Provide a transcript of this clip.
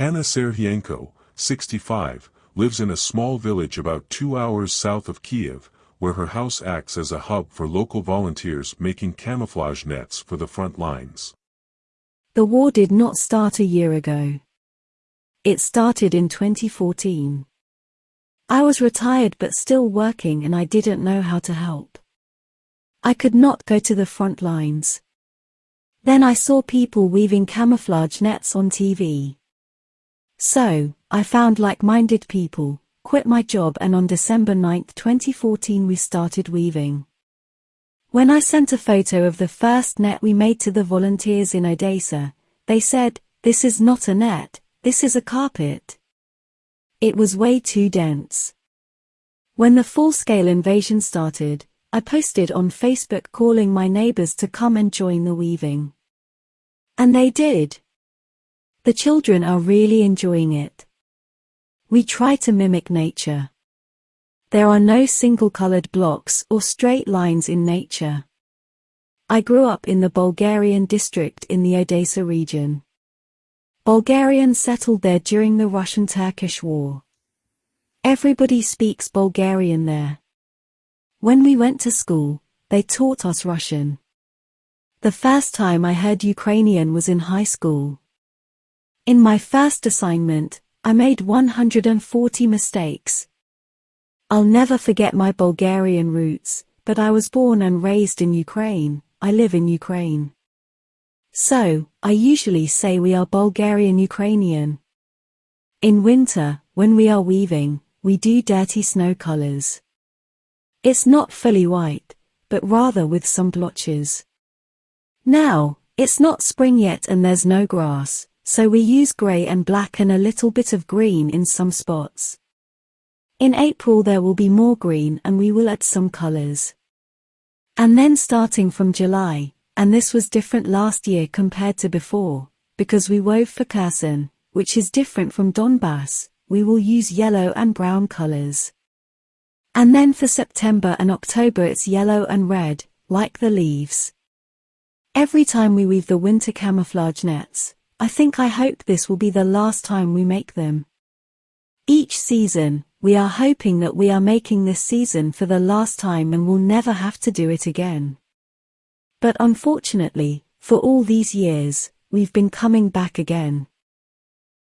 Hanna Serhienko, 65, lives in a small village about two hours south of Kiev, where her house acts as a hub for local volunteers making camouflage nets for the front lines. The war did not start a year ago. It started in 2014. I was retired but still working and I didn't know how to help. I could not go to the front lines. Then I saw people weaving camouflage nets on TV. So, I found like-minded people, quit my job and on December 9, 2014 we started weaving. When I sent a photo of the first net we made to the volunteers in Odessa, they said, this is not a net, this is a carpet. It was way too dense. When the full-scale invasion started, I posted on Facebook calling my neighbors to come and join the weaving. And they did. The children are really enjoying it. We try to mimic nature. There are no single-colored blocks or straight lines in nature. I grew up in the Bulgarian district in the Odessa region. Bulgarians settled there during the Russian-Turkish War. Everybody speaks Bulgarian there. When we went to school, they taught us Russian. The first time I heard Ukrainian was in high school. In my first assignment, I made 140 mistakes. I'll never forget my Bulgarian roots, but I was born and raised in Ukraine, I live in Ukraine. So, I usually say we are Bulgarian Ukrainian. In winter, when we are weaving, we do dirty snow colors. It's not fully white, but rather with some blotches. Now, it's not spring yet and there's no grass, so we use grey and black and a little bit of green in some spots. In April there will be more green and we will add some colors. And then starting from July, and this was different last year compared to before, because we wove for Kherson, which is different from Donbass, we will use yellow and brown colors. And then for September and October it's yellow and red, like the leaves. Every time we weave the winter camouflage nets, I think I hope this will be the last time we make them. Each season, we are hoping that we are making this season for the last time and will never have to do it again. But unfortunately, for all these years, we've been coming back again.